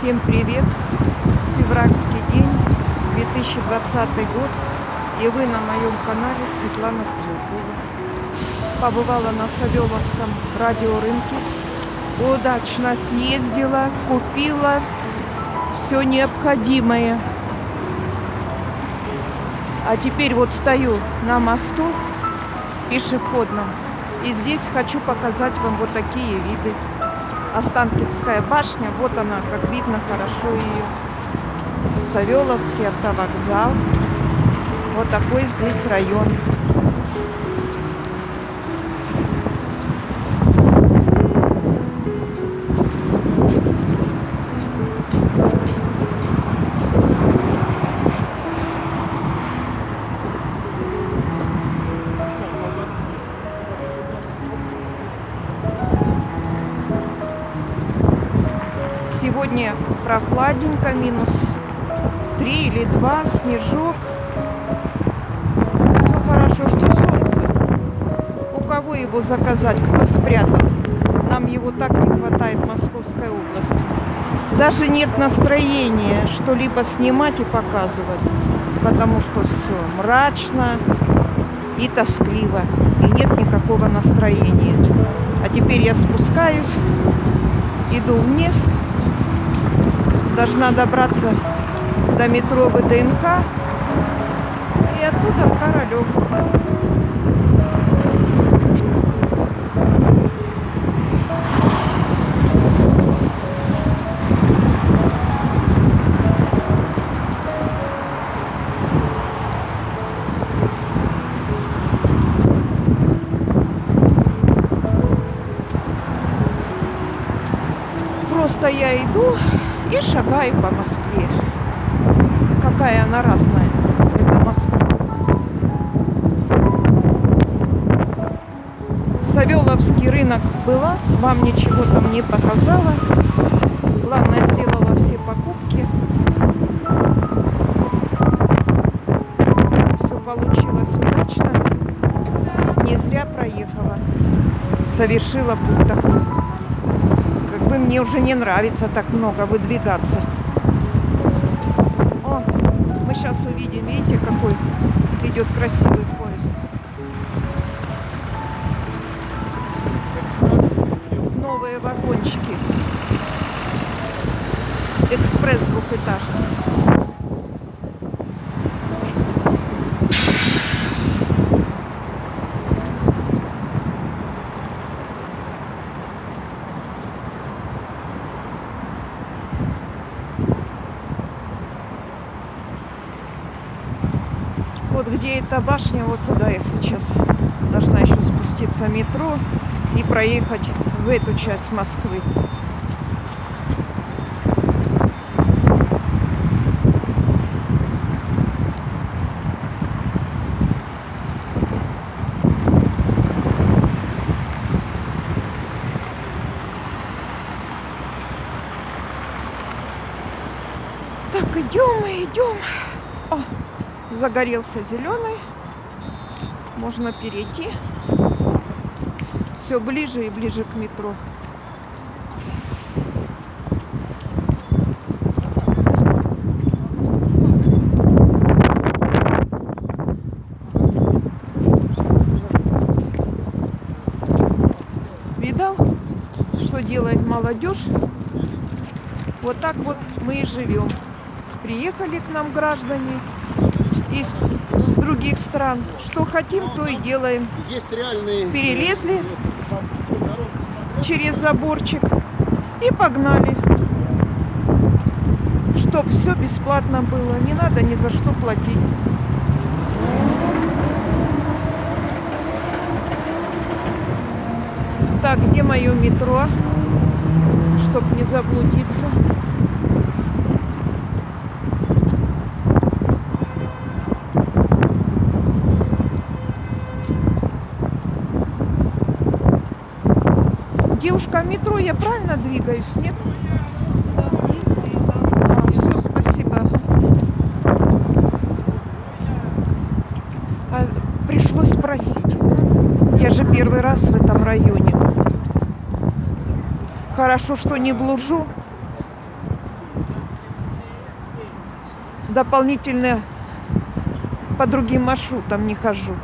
Всем привет! Февральский день, 2020 год, и вы на моем канале Светлана Стрелкова. Побывала на Савеловском радиорынке, удачно съездила, купила все необходимое. А теперь вот стою на мосту пешеходном, и здесь хочу показать вам вот такие виды. Останкинская башня, вот она, как видно хорошо ее. Савеловский автовокзал. Вот такой здесь район. Сегодня прохладненько, минус 3 или 2, снежок. Все хорошо, что солнце. У кого его заказать, кто спрятал? Нам его так не хватает в Московской области. Даже нет настроения что-либо снимать и показывать, потому что все мрачно и тоскливо, и нет никакого настроения. А теперь я спускаюсь, иду вниз, должна добраться до метро ВДНХ и оттуда в Королев. Просто я иду и шагаю по Москве. Какая она разная, эта Москва. Савеловский рынок была, вам ничего там не показала. Главное, сделала все покупки. Все получилось удачно. Не зря проехала. Совершила путь такой мне уже не нравится так много выдвигаться. О, мы сейчас увидим, видите, какой идет красивый поезд. Новые вагончики. Экспресс двухэтажный. Где эта башня, вот туда я сейчас должна еще спуститься метро и проехать в эту часть Москвы. Так, идем. Загорелся зеленый. Можно перейти. Все ближе и ближе к метро. Видал, что делает молодежь? Вот так вот мы и живем. Приехали к нам граждане, из с других стран. Что хотим, то и делаем. Есть реальные... Перелезли через заборчик и погнали. Чтоб все бесплатно было. Не надо ни за что платить. Так, где мое метро? Чтоб не заблудиться. Девушка, метро я правильно двигаюсь, нет? А, все, спасибо. А, пришлось спросить. Я же первый раз в этом районе. Хорошо, что не блужу. дополнительно по другим маршрутам не хожу.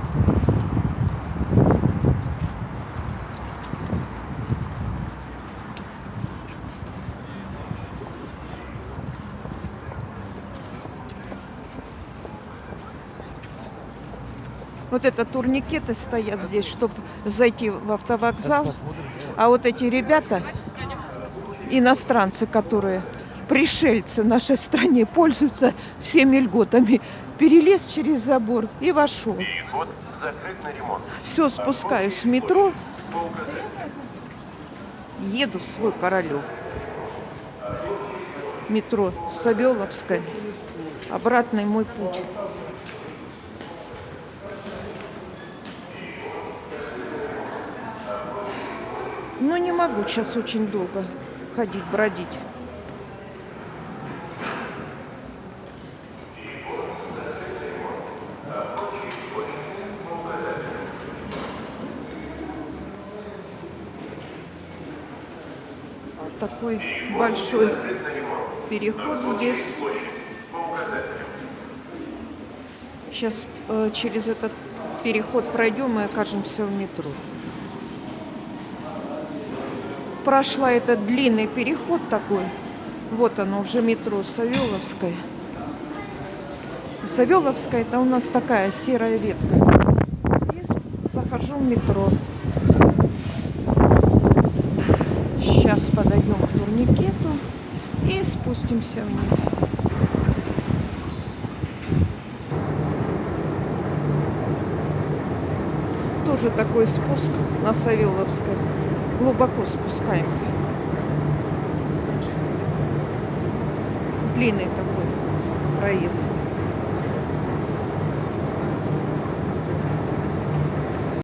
Вот это турникеты стоят здесь, чтобы зайти в автовокзал. А вот эти ребята, иностранцы, которые пришельцы в нашей стране, пользуются всеми льготами, перелез через забор и вошел. Переход закрыт на ремонт. Все, спускаюсь в метро, еду в свой Королев. Метро Савеловская. Обратный мой путь. Ну, не могу сейчас очень долго ходить, бродить. Такой большой переход здесь. Сейчас э, через этот переход пройдем и окажемся в метро. Прошла этот длинный переход такой. Вот оно уже метро Савеловская. Савеловская это у нас такая серая ветка. И захожу в метро. Сейчас подойдем к турникету и спустимся вниз. Тоже такой спуск на Савеловской. Глубоко спускаемся. Длинный такой проезд.